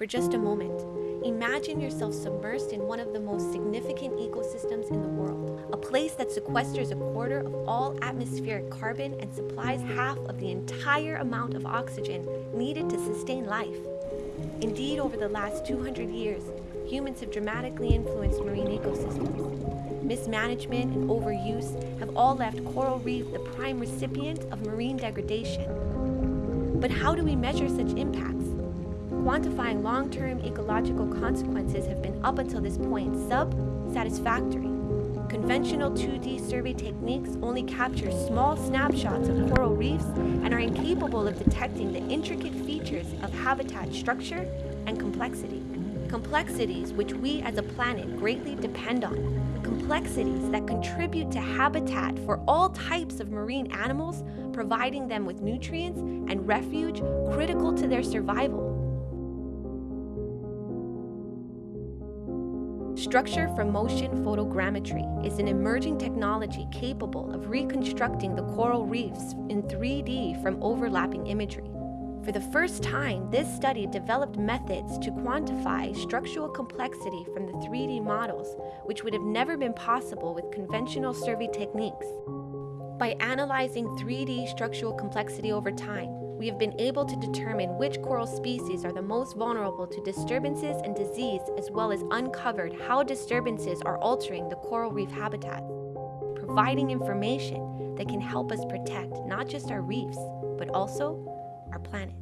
For just a moment, imagine yourself submersed in one of the most significant ecosystems in the world, a place that sequesters a quarter of all atmospheric carbon and supplies half of the entire amount of oxygen needed to sustain life. Indeed, over the last 200 years, humans have dramatically influenced marine ecosystems. Mismanagement and overuse have all left coral reef the prime recipient of marine degradation. But how do we measure such impacts? Quantifying long-term ecological consequences have been up until this point sub-satisfactory. Conventional 2D survey techniques only capture small snapshots of coral reefs and are incapable of detecting the intricate features of habitat structure and complexity. Complexities which we as a planet greatly depend on. Complexities that contribute to habitat for all types of marine animals, providing them with nutrients and refuge critical to their survival. Structure from motion photogrammetry is an emerging technology capable of reconstructing the coral reefs in 3D from overlapping imagery. For the first time, this study developed methods to quantify structural complexity from the 3D models, which would have never been possible with conventional survey techniques. By analyzing 3D structural complexity over time, we have been able to determine which coral species are the most vulnerable to disturbances and disease, as well as uncovered how disturbances are altering the coral reef habitat, providing information that can help us protect not just our reefs, but also our planet.